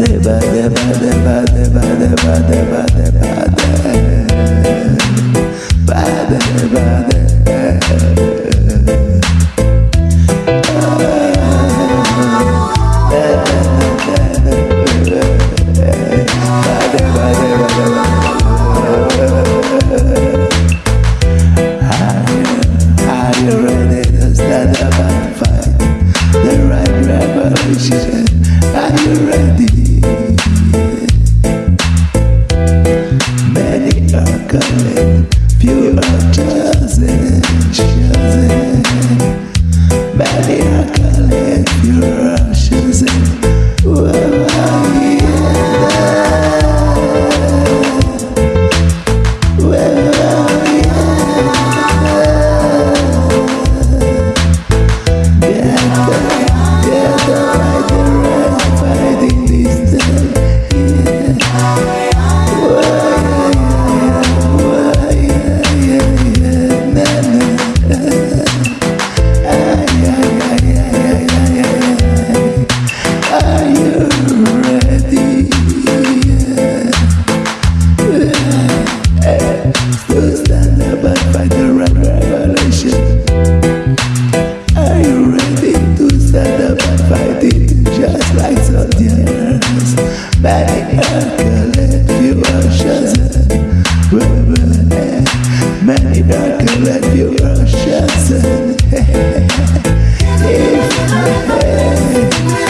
bade bade bade bade bade bade bade bade accolade, few are chosen. Whoa, Many accolades, few are chosen. Life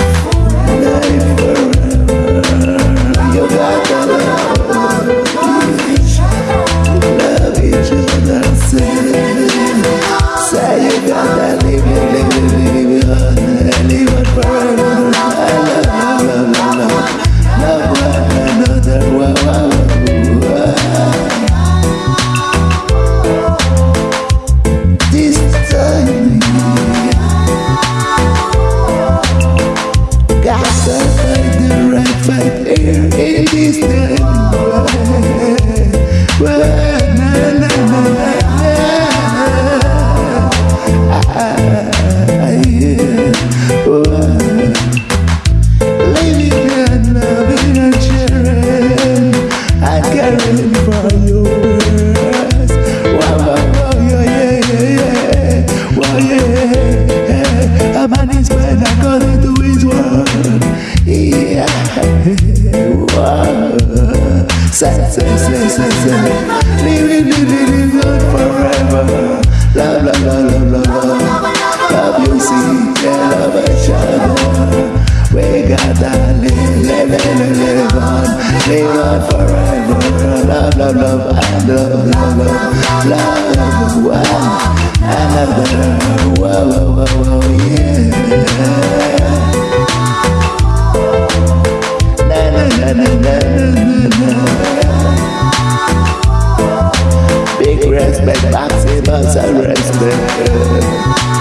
yeah. A man is made according to Say, say, say, say, say. Living, living, living on forever. Love, love, love, love, love, love. Love you see, yeah, love each other. We gotta live, live, live, live on, live on forever. Love, love, love, and love, love, love, love, wow. Another, wow, wow, wow, wow, yeah. Respect, maximum respect.